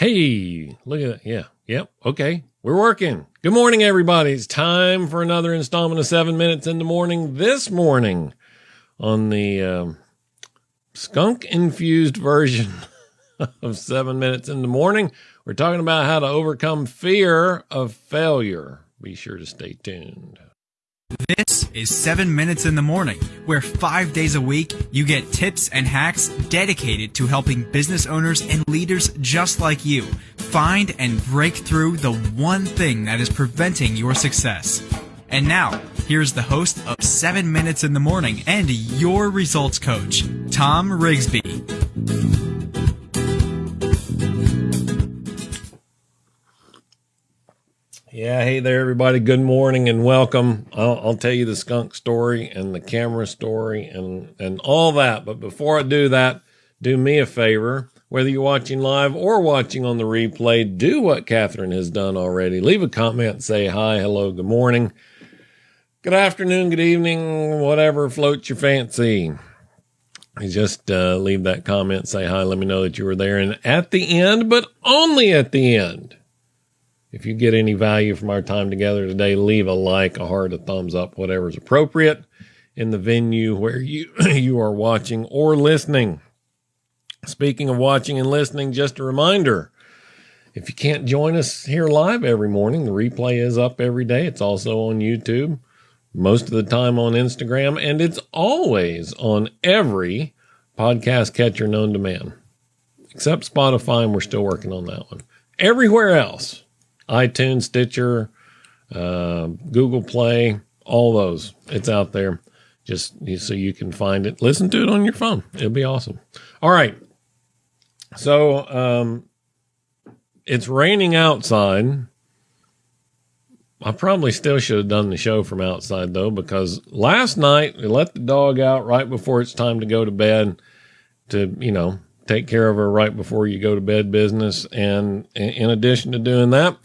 Hey, look at that. Yeah. Yep. Okay. We're working. Good morning, everybody. It's time for another installment of seven minutes in the morning this morning on the um, skunk infused version of seven minutes in the morning. We're talking about how to overcome fear of failure. Be sure to stay tuned. This is 7 Minutes in the Morning, where five days a week you get tips and hacks dedicated to helping business owners and leaders just like you find and break through the one thing that is preventing your success. And now, here's the host of 7 Minutes in the Morning and your results coach, Tom Rigsby. Yeah, hey there, everybody. Good morning and welcome. I'll, I'll, tell you the skunk story and the camera story and and all that. But before I do that, do me a favor. Whether you're watching live or watching on the replay, do what Catherine has done already. Leave a comment, say hi, hello, good morning, good afternoon, good evening, whatever floats your fancy. Just uh, leave that comment, say hi, let me know that you were there. And at the end, but only at the end if you get any value from our time together today, leave a like, a heart, a thumbs up, whatever is appropriate in the venue where you you are watching or listening. Speaking of watching and listening, just a reminder, if you can't join us here live every morning, the replay is up every day. It's also on YouTube, most of the time on Instagram, and it's always on every podcast catcher known to man, except Spotify, and we're still working on that one. Everywhere else, iTunes, Stitcher, uh, Google Play, all those. It's out there just so you can find it. Listen to it on your phone. It'll be awesome. All right. So um, it's raining outside. I probably still should have done the show from outside though, because last night we let the dog out right before it's time to go to bed to, you know, take care of her right before you go to bed business. And in addition to doing that,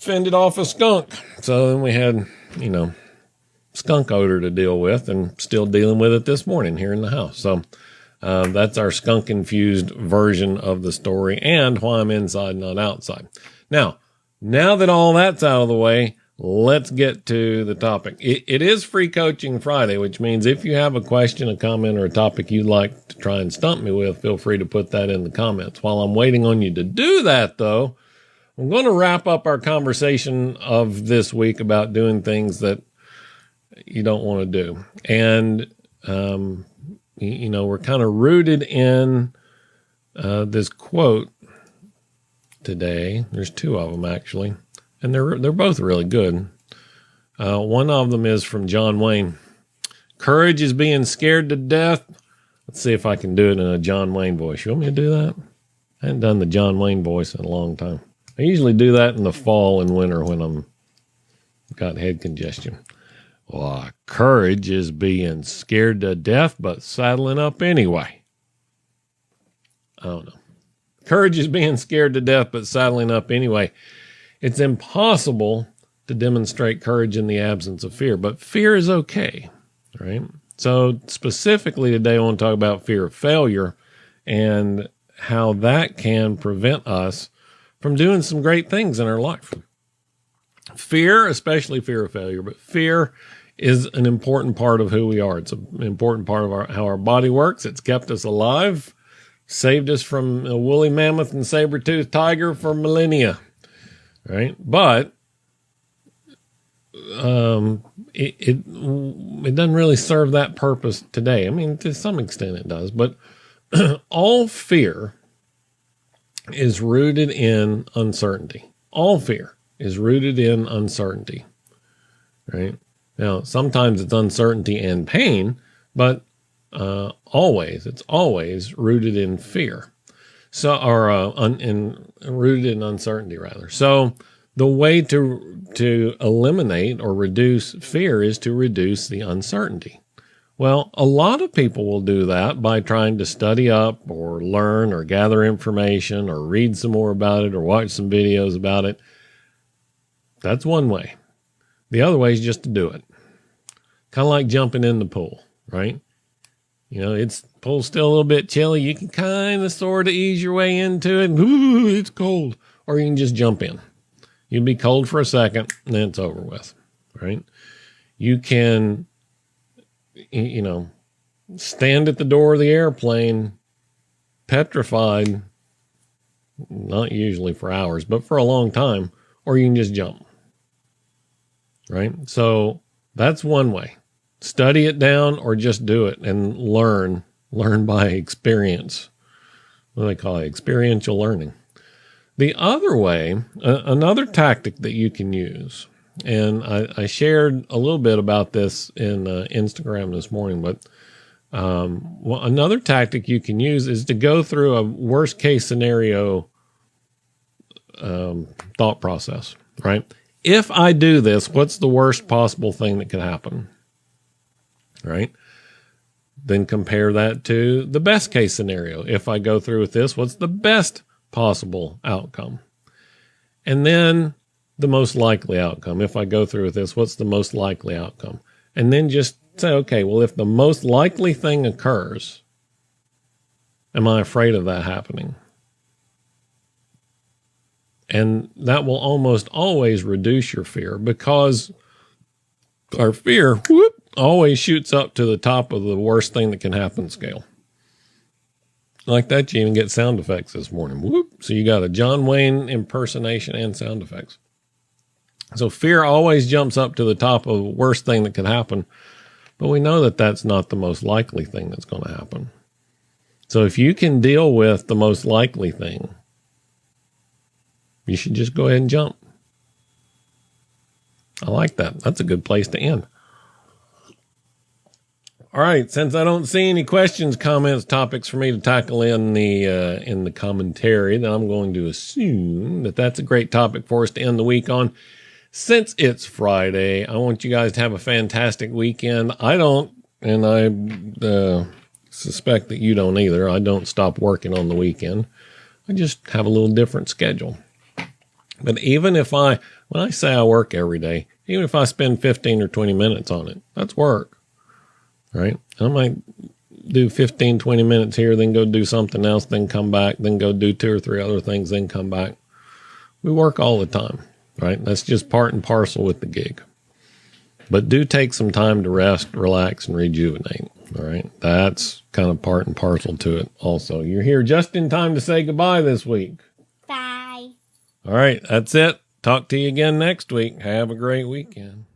fended off a skunk. So then we had, you know, skunk odor to deal with and still dealing with it this morning here in the house. So uh, that's our skunk infused version of the story and why I'm inside, not outside. Now, now that all that's out of the way, let's get to the topic. It, it is Free Coaching Friday, which means if you have a question, a comment, or a topic you'd like to try and stump me with, feel free to put that in the comments. While I'm waiting on you to do that, though, I'm going to wrap up our conversation of this week about doing things that you don't want to do. And, um, you know, we're kind of rooted in uh, this quote today. There's two of them actually and they're they're both really good. Uh, one of them is from John Wayne. Courage is being scared to death. Let's see if I can do it in a John Wayne voice. You want me to do that? I haven't done the John Wayne voice in a long time. I usually do that in the fall and winter when I'm got head congestion. Well, courage is being scared to death, but saddling up anyway. I don't know. Courage is being scared to death, but saddling up anyway. It's impossible to demonstrate courage in the absence of fear, but fear is okay, right? So, specifically today, I want to talk about fear of failure and how that can prevent us from doing some great things in our life. Fear, especially fear of failure, but fear is an important part of who we are. It's an important part of our, how our body works. It's kept us alive, saved us from a woolly mammoth and saber-toothed tiger for millennia right? But um, it, it it doesn't really serve that purpose today. I mean, to some extent it does, but all fear is rooted in uncertainty. All fear is rooted in uncertainty, right? Now, sometimes it's uncertainty and pain, but uh, always, it's always rooted in fear. So, or uh, un, in rooted in uncertainty, rather. So, the way to to eliminate or reduce fear is to reduce the uncertainty. Well, a lot of people will do that by trying to study up or learn or gather information or read some more about it or watch some videos about it. That's one way. The other way is just to do it. Kind of like jumping in the pool, right? You know, it's pool's still a little bit chilly. You can kind of sort of ease your way into it. Ooh, it's cold. Or you can just jump in. You'll be cold for a second, and then it's over with. Right? You can, you know, stand at the door of the airplane, petrified, not usually for hours, but for a long time, or you can just jump. Right? So that's one way study it down or just do it and learn learn by experience. What do they call it? Experiential learning. The other way uh, another tactic that you can use and I, I, shared a little bit about this in uh, instagram this morning but um, well, another tactic you can use is to go through a worst case scenario um, thought process right? If i do this what's the worst possible thing that could happen right? Then compare that to the best case scenario. If I go through with this, what's the best possible outcome? And then the most likely outcome. If I go through with this, what's the most likely outcome? And then just say, okay, well, if the most likely thing occurs, am I afraid of that happening? And that will almost always reduce your fear because our fear whoop, always shoots up to the top of the worst thing that can happen scale. Like that, you even get sound effects this morning. Whoop. So you got a John Wayne impersonation and sound effects. So fear always jumps up to the top of the worst thing that could happen. But we know that that's not the most likely thing that's going to happen. So if you can deal with the most likely thing, you should just go ahead and jump. I like that. That's a good place to end. All right, since I don't see any questions, comments, topics for me to tackle in the uh, in the commentary, then I'm going to assume that that's a great topic for us to end the week on. Since it's Friday, I want you guys to have a fantastic weekend. I don't, and I uh, suspect that you don't either. I don't stop working on the weekend. I just have a little different schedule. But even if I, when I say I work every day, even if I spend 15 or 20 minutes on it, that's work right? I might do 15, 20 minutes here, then go do something else, then come back, then go do two or three other things, then come back. We work all the time, right? That's just part and parcel with the gig. But do take some time to rest, relax, and rejuvenate. All right. That's kind of part and parcel to it also. You're here just in time to say goodbye this week. Bye. All right. That's it. Talk to you again next week. Have a great weekend.